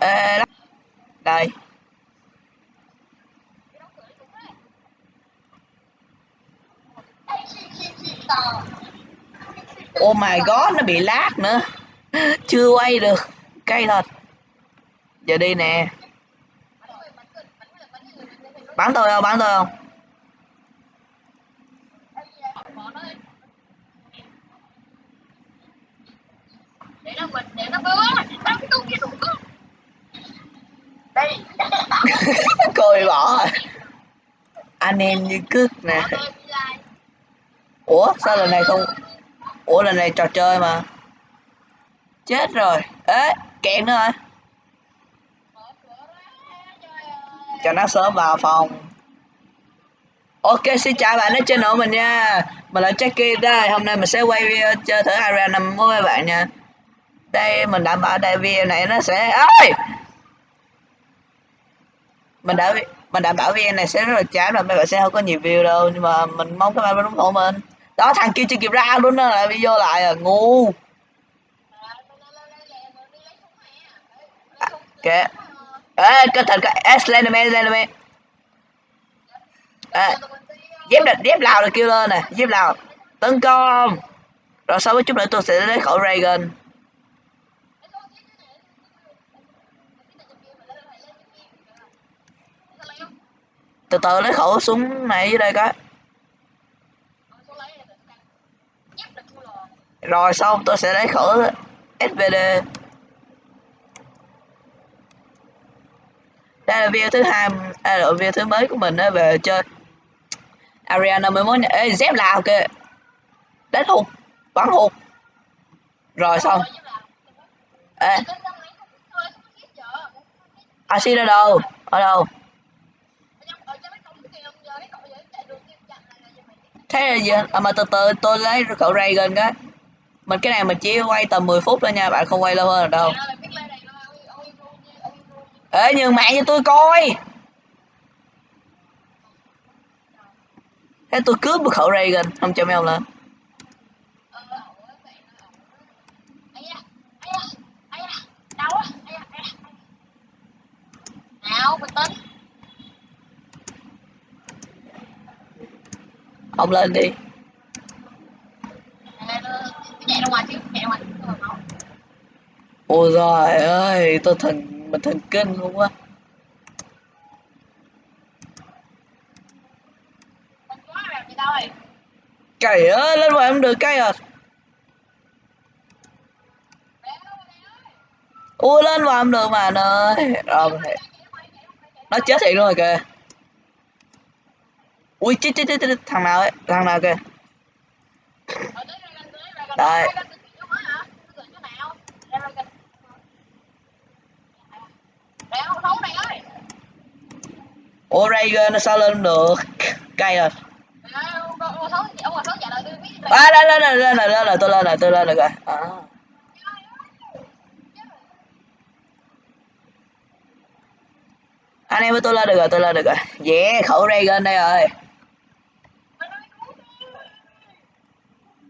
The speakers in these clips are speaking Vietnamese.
ê, ê, đó. đây. Oh my god nó bị lát nữa. Chưa quay được. Cay thật. Giờ đi nè. Bán tôi không? Bán tôi không? Để nó mình để nó bớt bắn tung cái đủ đây coi bỏ anh em như cước nè. Ủa, sao lần này không ủa, lần này trò chơi mà. Chết rồi. Ế kẹt nữa rồi cho nó sớm vào phòng. Ok, xin chào bạn ở channel mình nha. Mình là Jackie đây. Hôm nay mình sẽ quay video chơi thử Area 5 với các bạn nha. Đây, mình đảm bảo đây video này nó sẽ ơi mình đã mình đảm bảo video này sẽ rất là chán và mấy bạn sẽ không có nhiều view đâu nhưng mà mình mong các bạn vẫn ủng hộ mình. Đó thằng kia chưa kịp ra luôn đó là video lại à ngu. À, kệ. Ê cái s cái Slenderman Slenderman à, dép địch dép lào được kêu lên nè dép lào. Tấn công. Rồi sau với chút nữa tôi sẽ lấy khẩu dragon từ từ lấy khẩu súng này dưới đây cái. Rồi xong tôi sẽ lấy khẩu SVD đây là video thứ hai đây là video thứ mới của mình đó về chơi Ariana 51 này. Ê, dép lào kìa đánh hụt bắn hụt. Rồi xong. Ê. Axi ở đâu? Ở đâu? Thế là gì à, mà từ từ tôi lấy cậu gần cái mình cái này mình chỉ quay tầm 10 phút thôi nha bạn không quay lâu hơn đâu. Ê nhường mạng cho tôi coi. Thế tôi cướp một khẩu Reagan không cho mấy ông lên. Ông lên đi. Ôi trời ơi tôi thần mình thần kinh luôn á. Cày ơi lên ngoài em được cây à. Ui lên ngoài em được mà anh ơi. Rồi mình nó chết thiệt luôn rồi kìa ui, chết chết chết chết, thằng nào ấy? Thằng nào kìa? Đấy. Ủa Reagan nó sao lên được? Cây rồi. À lên lên lên lên lên lên tôi lên rồi, tôi lên được rồi à. anh em với tôi lên được rồi, tôi lên được rồi. Yeah, khẩu Reagan đây rồi.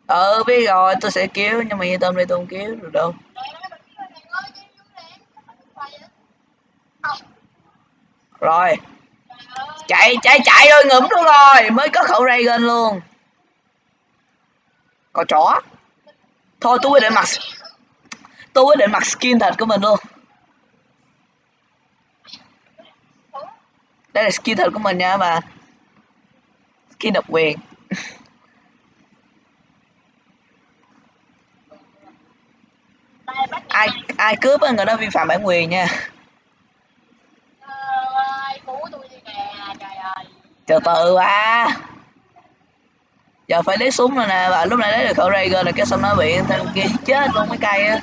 Ờ biết rồi tôi sẽ cứu nhưng mà yên tâm đi tôi không cứu được đâu. Rồi. Chạy chạy chạy rồi ngủm luôn rồi, mới có khẩu Reagan luôn. Có chó. Thôi tôi quyết định mặc tôi quyết định mặc skin thật của mình luôn. Đây là skin thật của mình nha, mà. Skin độc quyền. Ai ai cướp á người đó vi phạm bản quyền nha. Từ từ à giờ phải lấy súng rồi nè, và lúc này lấy được khẩu Rager là cái xong nó bị thằng kia chết luôn mấy cây á.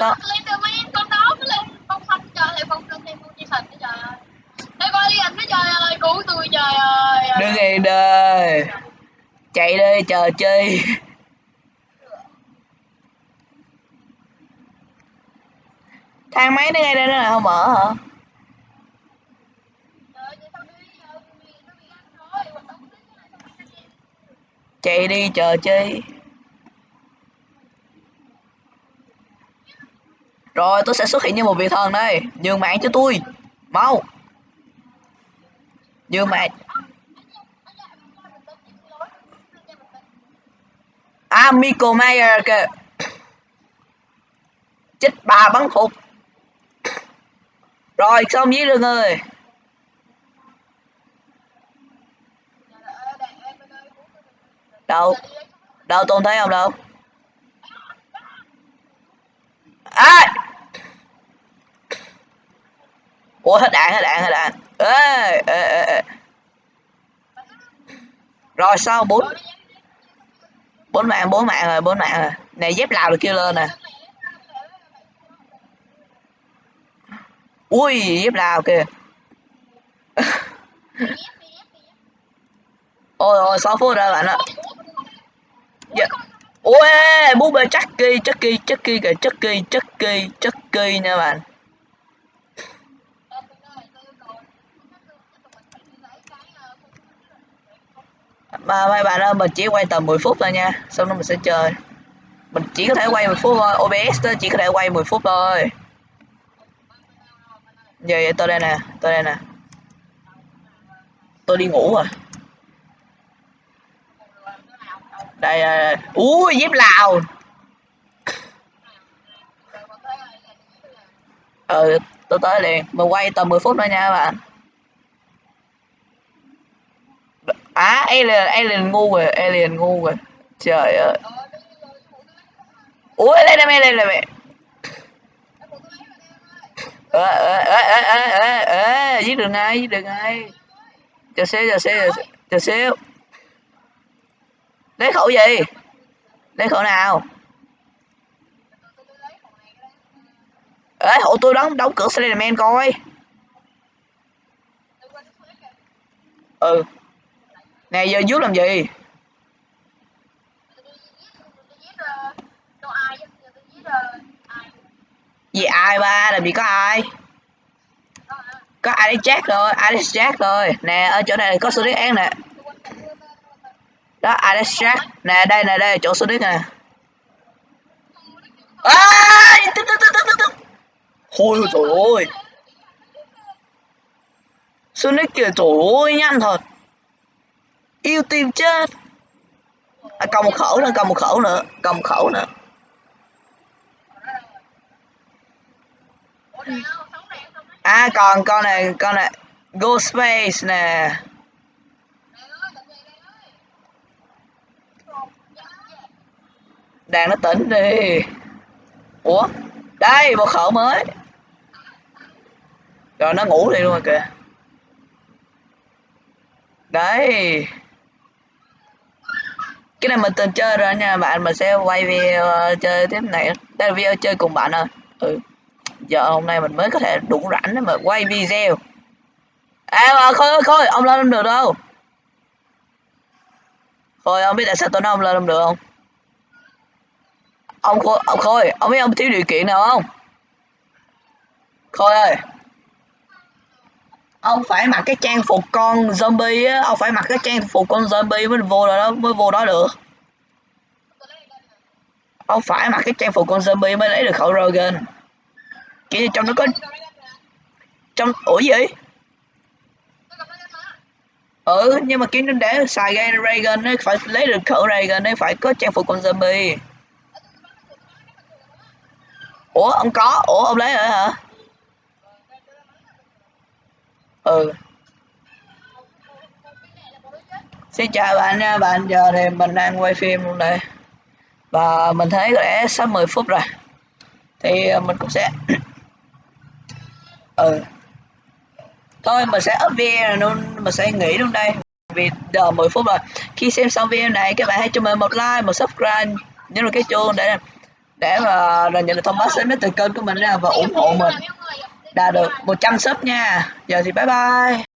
Đó. lên từ mấy con đó mới lên con xanh cho lại con lên thêm con chi sạch bây giờ đi anh trời ơi cứu tôi trời ơi. Đừng gì đời chạy đi chờ chi? Thang máy nó ngay đây nó là không mở hả? Chạy đi chờ chi? Rồi tôi sẽ xuất hiện như một vị thần đây. Nhường mạng cho tôi mau nhưng mà à Michael Mayer kìa. Chích bà bắn phục rồi xong với được người? Đâu? Đâu tôi thấy không đâu. À ủa, hết đạn hết đạn hết đạn. Ê ê ê ê rồi sau bốn bốn mạng bốn mạng rồi, bốn mạng rồi. Này, dép lào được kêu lên nè. Ui, dép lào kìa. Ôi ôi, sáu phút rồi bạn ạ. Dạ. ui, búp bê chắc kỳ chắc kỳ chắc kỳ kìa, chắc kỳ chắc kỳ chắc kỳ nha bạn. Mà mấy bạn ơi mình chỉ quay tầm 10 phút thôi nha. Xong đó mình sẽ chơi mình chỉ có thể quay 10 phút thôi. OBS đó chỉ có thể quay 10 phút thôi. Giờ vậy tôi đây nè tôi đây nè. Tôi đi ngủ rồi. Đây à, ui dép lào. Ừ tôi tới liền. Mình quay tầm 10 phút thôi nha các bạn à alien alien ngu rồi, alien ngu rồi. Trời ơi. Ủa lên đây lên đây mẹ. Ơ ơ ơ ơ ơ giết được ngay, giết được ngay. Chờ xíu chờ xíu chờ xíu lấy khẩu gì? Lấy khẩu nào? Ê hộ tôi đóng đóng cửa Slenderman coi. Ừ nè, giờ giúp làm gì? Gì, ai ba? Làm gì có ai? Có ai jack rồi? Alex jack rồi? Nè, ở chỗ này có số điện án nè. Đó Alex jack? Nè, đây nè, đây, chỗ số điện nè. Ai tức tức tức tức tức thôi trời ơi. Sonic kìa, trời ơi, nhanh thật yêu tìm chết. À, còn một khẩu nữa còn một khẩu nữa còn một khẩu nữa. À còn con này con này go space nè. Đàn nó tỉnh đi. Ủa đây một khẩu mới. Rồi nó ngủ đi luôn rồi kìa. Đấy cái này mình từng chơi rồi nha, bạn mình sẽ quay video ờ, chơi tiếp này. Đây là video chơi cùng bạn ơi ừ. Giờ hôm nay mình mới có thể đủ rảnh để mà quay video. À mà khôi khôi, ông lên không được đâu. Khôi, ông biết tại sao tôi nói ông lên không được không? Ông khôi ông khôi, ông biết ông thiếu điều kiện nào không? Khôi ơi ông phải mặc cái trang phục con zombie á ông phải mặc cái trang phục con zombie mới vô đó mới vô đó được. Ông phải mặc cái trang phục con zombie mới lấy được khẩu Rogan. Kiểu trong nó có trong ủa gì ừ nhưng mà kiếm để xài gan Reagan ấy, phải lấy được khẩu Reagan ấy phải có trang phục con zombie. Ủa ông có? Ủa ông lấy rồi hả? Ừ xin chào bạn nha, bạn giờ thì mình đang quay phim luôn đây và mình thấy có lẽ sắp 10 phút rồi. Thì à, mình cũng sẽ ừ. Thôi, mình sẽ up video luôn, mình sẽ nghỉ luôn đây. Vì giờ 10 phút rồi. Khi xem xong video này, các bạn hãy cho mình một like, một subscribe nhấn vào cái chuông để để mà nhận được thông báo sớm nhất từ kênh của mình ra và ủng hộ mình đạt được 100 sub nha. Giờ thì bye bye.